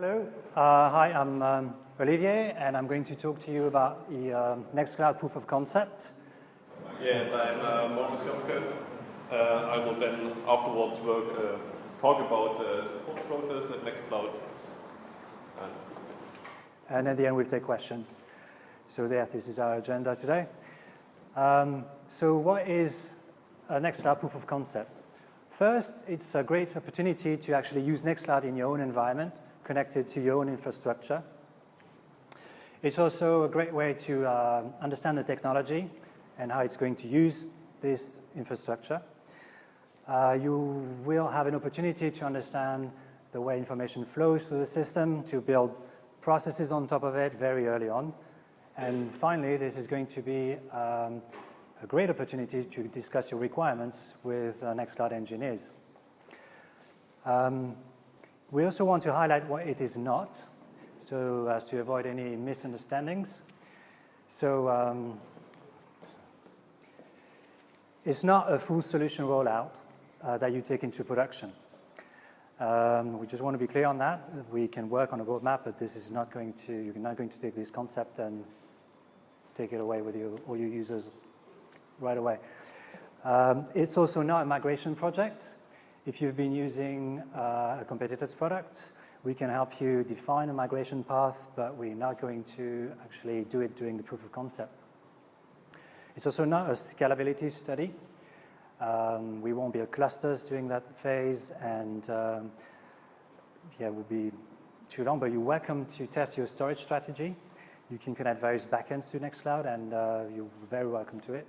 Hello, uh, hi, I'm um, Olivier, and I'm going to talk to you about the um, Nextcloud proof of concept. Yes, I'm uh, Morris Jobke. Uh, I will then afterwards work, uh, talk about the support process at Nextcloud. And, and at the end, we'll take questions. So there, this is our agenda today. Um, so what is a Nextcloud proof of concept? First, it's a great opportunity to actually use Nextcloud in your own environment, connected to your own infrastructure. It's also a great way to uh, understand the technology and how it's going to use this infrastructure. Uh, you will have an opportunity to understand the way information flows through the system, to build processes on top of it very early on. And finally, this is going to be um, a great opportunity to discuss your requirements with uh, Nextcloud engineers. Um, we also want to highlight what it is not, so as to avoid any misunderstandings. So um, it's not a full solution rollout uh, that you take into production. Um, we just want to be clear on that. We can work on a roadmap, but this is not going to, you're not going to take this concept and take it away with all your users right away. Um, it's also not a migration project. If you've been using uh, a competitor's product, we can help you define a migration path, but we're not going to actually do it during the proof of concept. It's also not a scalability study. Um, we won't build clusters during that phase, and um, yeah, it will be too long, but you're welcome to test your storage strategy. You can connect various backends to Nextcloud, and uh, you're very welcome to it.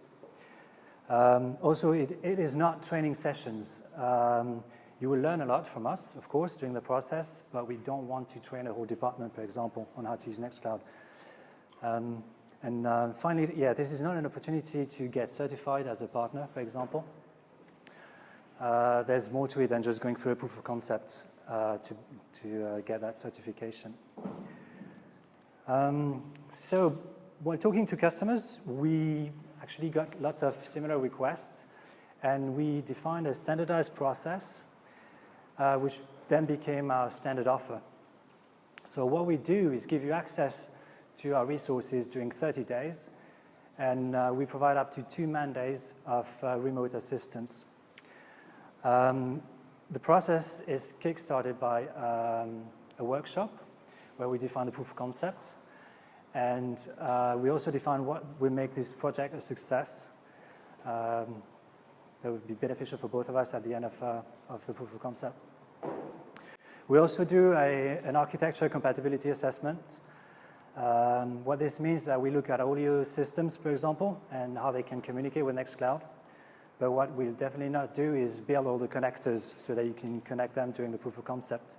Um, also, it, it is not training sessions. Um, you will learn a lot from us, of course, during the process, but we don't want to train a whole department, for example, on how to use Nextcloud. Um, and uh, finally, yeah, this is not an opportunity to get certified as a partner, for example. Uh, there's more to it than just going through a proof of concept uh, to, to uh, get that certification. Um, so while talking to customers, we actually got lots of similar requests, and we defined a standardized process, uh, which then became our standard offer. So what we do is give you access to our resources during 30 days, and uh, we provide up to two man days of uh, remote assistance. Um, the process is kickstarted by um, a workshop where we define the proof of concept, and uh, we also define what will make this project a success. Um, that would be beneficial for both of us at the end of, uh, of the proof of concept. We also do a, an architecture compatibility assessment um, what this means is that we look at audio systems, for example, and how they can communicate with Nextcloud. But what we'll definitely not do is build all the connectors so that you can connect them during the proof of concept.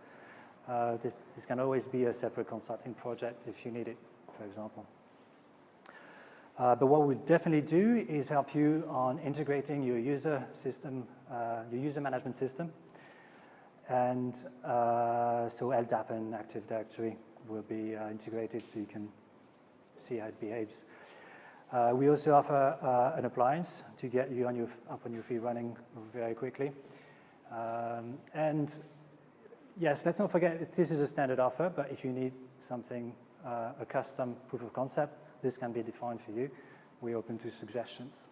Uh, this, this, can always be a separate consulting project if you need it, for example. Uh, but what we'll definitely do is help you on integrating your user system, uh, your user management system. And uh, so LDAP and Active Directory will be uh, integrated so you can see how it behaves. Uh, we also offer uh, an appliance to get you on your, up on your feet running very quickly. Um, and yes, let's not forget this is a standard offer, but if you need something, uh, a custom proof of concept, this can be defined for you. We're open to suggestions.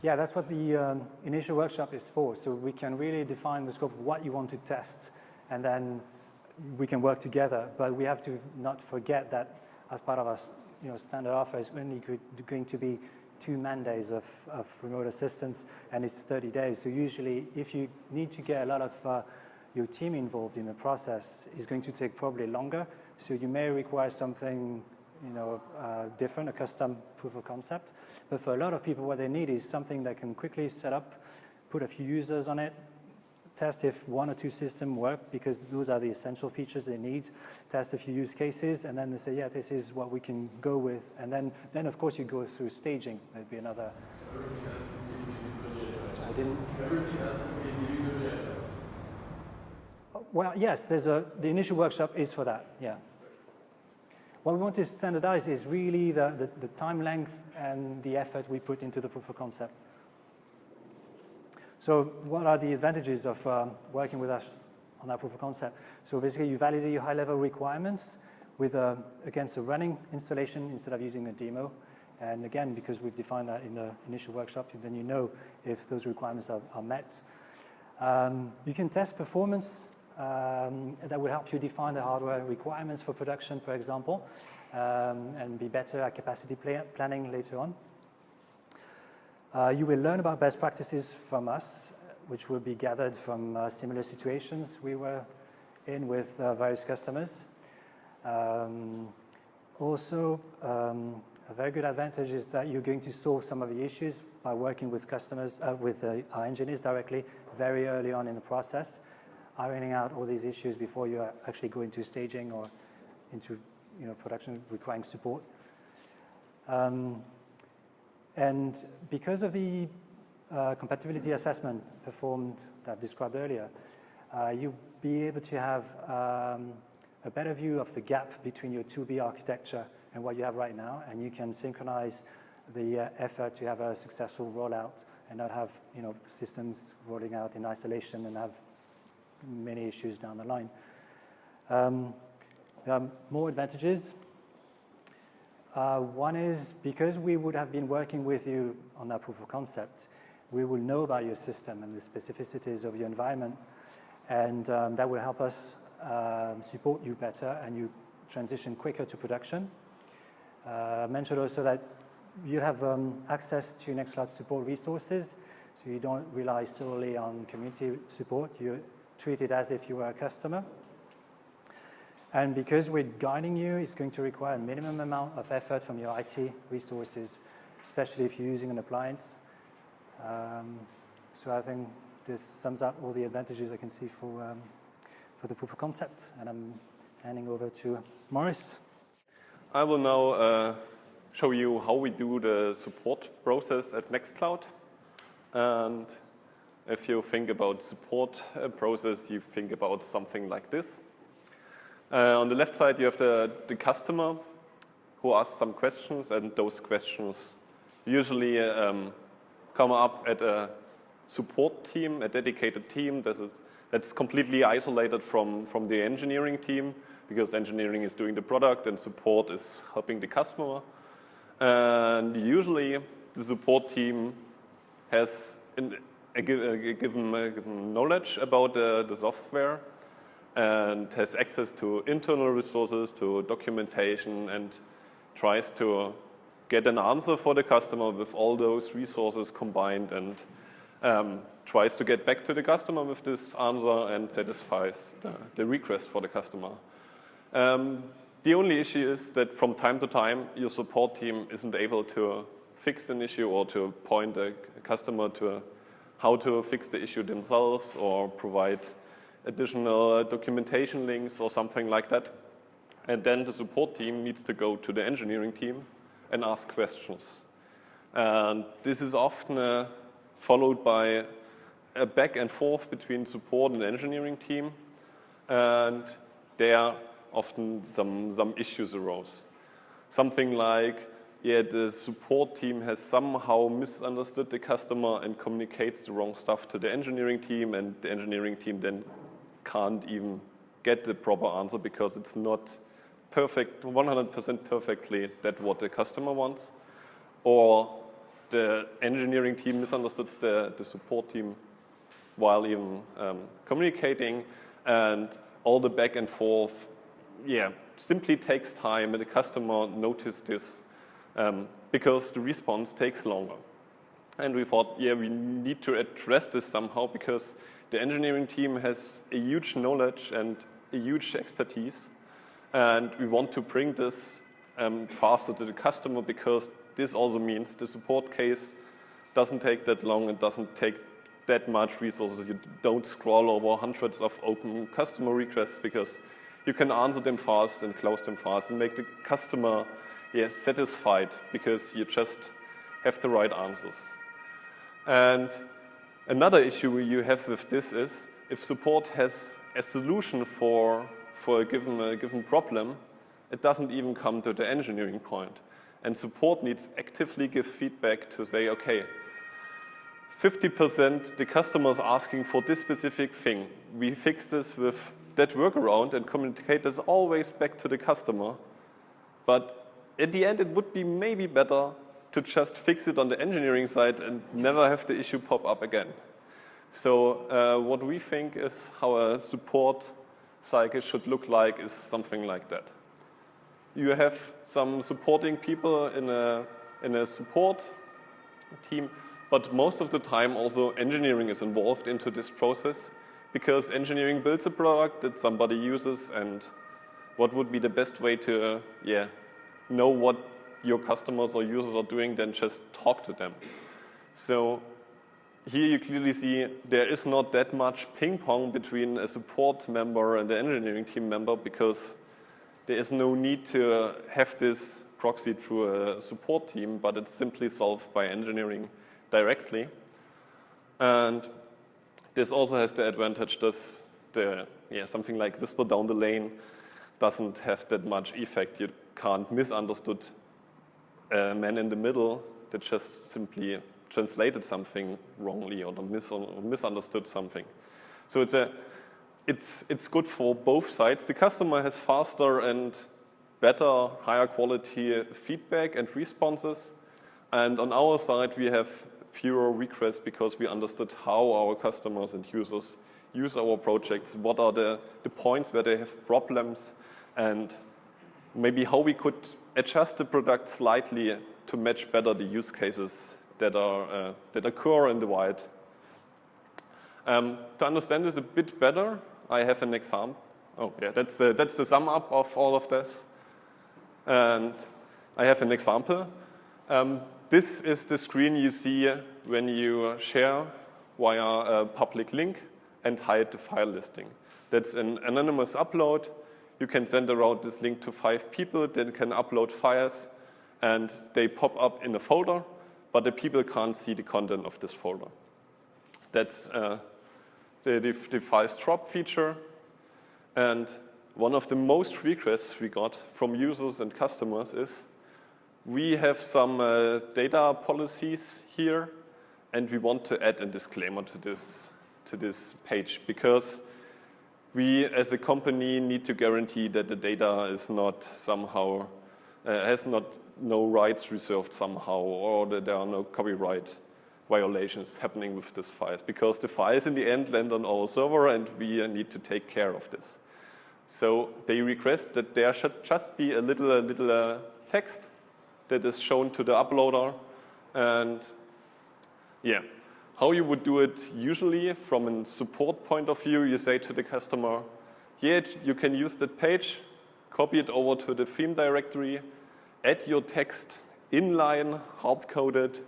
Yeah, that's what the um, initial workshop is for. So we can really define the scope of what you want to test, and then we can work together. But we have to not forget that as part of our you know, standard offer is only going to be two man days of, of remote assistance, and it's 30 days. So usually, if you need to get a lot of uh, your team involved in the process, it's going to take probably longer. So you may require something you know, uh, different, a custom proof of concept. But for a lot of people, what they need is something that can quickly set up, put a few users on it, test if one or two systems work because those are the essential features they need, test a few use cases, and then they say, yeah, this is what we can go with. And then, then of course, you go through staging. There'd be another. So I didn't. Well, yes, there's a, the initial workshop is for that, yeah. What we want to standardize is really the, the, the time length and the effort we put into the proof of concept. So what are the advantages of um, working with us on that proof of concept? So basically you validate your high level requirements with a, against a running installation instead of using a demo. And again, because we've defined that in the initial workshop, then you know if those requirements are, are met. Um, you can test performance. Um, that will help you define the hardware requirements for production, for example, um, and be better at capacity planning later on. Uh, you will learn about best practices from us, which will be gathered from uh, similar situations we were in with uh, various customers. Um, also, um, a very good advantage is that you're going to solve some of the issues by working with customers, uh, with uh, our engineers directly very early on in the process, ironing out all these issues before you actually go into staging or into you know, production requiring support. Um, and because of the uh, compatibility assessment performed that I described earlier, uh, you'll be able to have um, a better view of the gap between your 2B architecture and what you have right now, and you can synchronize the uh, effort to have a successful rollout and not have you know, systems rolling out in isolation and have many issues down the line. Um, there are more advantages. Uh, one is because we would have been working with you on that proof of concept, we will know about your system and the specificities of your environment, and um, that will help us um, support you better and you transition quicker to production. Uh, I mentioned also that you have um, access to Nextcloud support resources, so you don't rely solely on community support. You treat it as if you were a customer. And because we're guiding you, it's going to require a minimum amount of effort from your IT resources, especially if you're using an appliance. Um, so I think this sums up all the advantages I can see for, um, for the proof of concept. And I'm handing over to Morris. I will now uh, show you how we do the support process at Nextcloud. And if you think about support uh, process, you think about something like this. Uh, on the left side, you have the, the customer who asks some questions, and those questions usually um, come up at a support team, a dedicated team that is, that's completely isolated from, from the engineering team because engineering is doing the product and support is helping the customer. And usually the support team has a, a, given, a given, knowledge about the, the software and has access to internal resources, to documentation, and tries to get an answer for the customer with all those resources combined and um, tries to get back to the customer with this answer and satisfies the, the request for the customer. Um, the only issue is that from time to time, your support team isn't able to fix an issue or to point a customer to how to fix the issue themselves or provide additional documentation links or something like that. And then the support team needs to go to the engineering team and ask questions. And this is often uh, followed by a back and forth between support and engineering team. And there often some, some issues arose. Something like, yeah, the support team has somehow misunderstood the customer and communicates the wrong stuff to the engineering team and the engineering team then can't even get the proper answer because it's not perfect, 100% perfectly that what the customer wants. Or the engineering team misunderstood the, the support team while even um, communicating and all the back and forth yeah, simply takes time and the customer noticed this um, because the response takes longer. And we thought, yeah, we need to address this somehow because the engineering team has a huge knowledge and a huge expertise. And we want to bring this um, faster to the customer because this also means the support case doesn't take that long and doesn't take that much resources. You don't scroll over hundreds of open customer requests because you can answer them fast and close them fast and make the customer yeah, satisfied because you just have the right answers. And another issue you have with this is if support has a solution for, for a, given, a given problem, it doesn't even come to the engineering point. And support needs actively give feedback to say, okay, 50% the customer is asking for this specific thing. We fix this with that workaround and communicate this always back to the customer. But at the end, it would be maybe better to just fix it on the engineering side and never have the issue pop up again. So uh, what we think is how a support cycle should look like is something like that. You have some supporting people in a, in a support team, but most of the time also engineering is involved into this process because engineering builds a product that somebody uses and what would be the best way to uh, yeah, know what your customers or users are doing than just talk to them. So here you clearly see there is not that much ping pong between a support member and the engineering team member because there is no need to have this proxy through a support team, but it's simply solved by engineering directly. And this also has the advantage that the, yeah, something like whisper down the lane doesn't have that much effect. You can't misunderstood a man in the middle that just simply translated something wrongly or mis misunderstood something. So it's, a, it's, it's good for both sides. The customer has faster and better, higher quality feedback and responses. And on our side, we have fewer requests because we understood how our customers and users use our projects, what are the, the points where they have problems, and maybe how we could adjust the product slightly to match better the use cases that, are, uh, that occur in the wild. Um, to understand this a bit better, I have an example. Oh, yeah, that's the, that's the sum up of all of this. And I have an example. Um, this is the screen you see when you share via a public link and hide the file listing. That's an anonymous upload. You can send around this link to five people, then can upload files, and they pop up in a folder but the people can't see the content of this folder. That's uh, the, the, the drop feature. And one of the most requests we got from users and customers is, we have some uh, data policies here, and we want to add a disclaimer to this, to this page because we as a company need to guarantee that the data is not somehow, uh, has not no rights reserved somehow or that there are no copyright violations happening with these files because the files in the end land on our server and we need to take care of this. So they request that there should just be a little, a little uh, text that is shown to the uploader and yeah, how you would do it usually from a support point of view, you say to the customer, yeah, you can use that page, copy it over to the theme directory, add your text inline, hard-coded,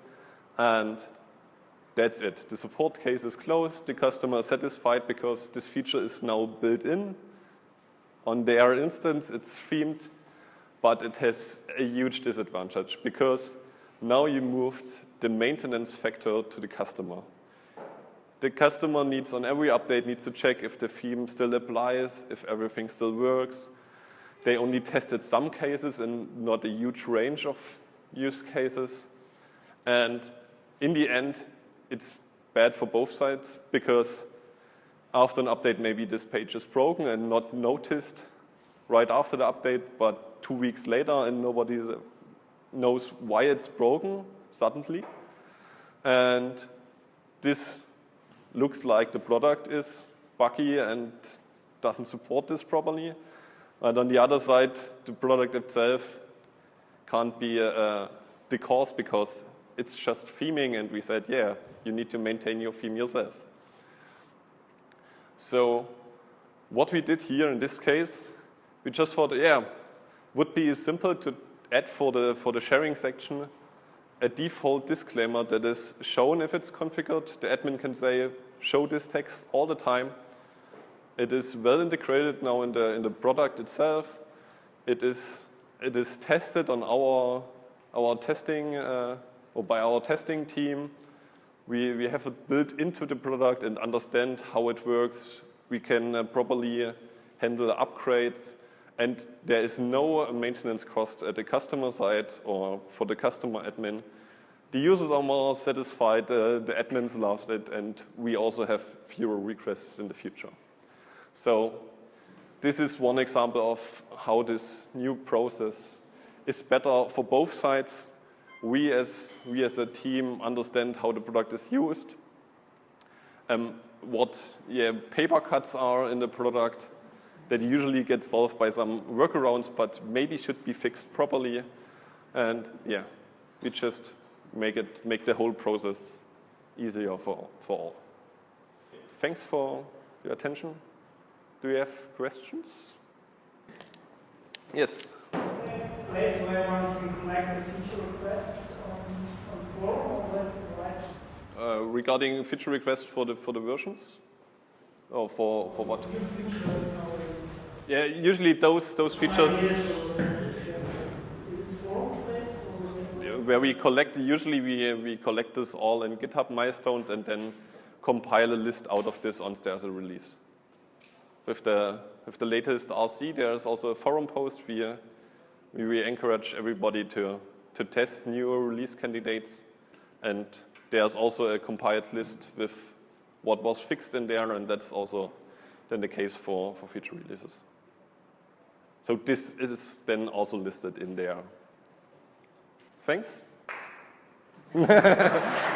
and that's it. The support case is closed. The customer is satisfied because this feature is now built in. On their instance, it's themed, but it has a huge disadvantage because now you moved the maintenance factor to the customer. The customer needs, on every update, needs to check if the theme still applies, if everything still works, they only tested some cases and not a huge range of use cases. And in the end, it's bad for both sides because after an update, maybe this page is broken and not noticed right after the update, but two weeks later and nobody knows why it's broken suddenly. And this looks like the product is buggy and doesn't support this properly. And on the other side, the product itself can't be uh, the cause because it's just theming and we said, yeah, you need to maintain your theme yourself. So what we did here in this case, we just thought, yeah, would be simple to add for the, for the sharing section a default disclaimer that is shown if it's configured. The admin can say, show this text all the time it is well integrated now in the, in the product itself. It is, it is tested on our, our testing, uh, or by our testing team. we, we have it built into the product and understand how it works. We can uh, properly handle upgrades and there is no maintenance cost at the customer side or for the customer admin. The users are more satisfied, uh, the admins love it, and we also have fewer requests in the future. So this is one example of how this new process is better for both sides. We as, we as a team understand how the product is used, um, what yeah, paper cuts are in the product that usually get solved by some workarounds, but maybe should be fixed properly. And yeah, we just make it make the whole process easier for, for all. Thanks for your attention. Do you have questions? Yes. place where one can collect the feature requests on, on forum or where to write? Uh, regarding feature requests for the for the versions, or for for what? Yeah, usually those those features where we collect. Usually we we collect this all in GitHub milestones and then compile a list out of this once there's a release. With the with the latest RC, there's also a forum post. We we encourage everybody to to test new release candidates, and there's also a compiled list with what was fixed in there, and that's also then the case for for future releases. So this is then also listed in there. Thanks.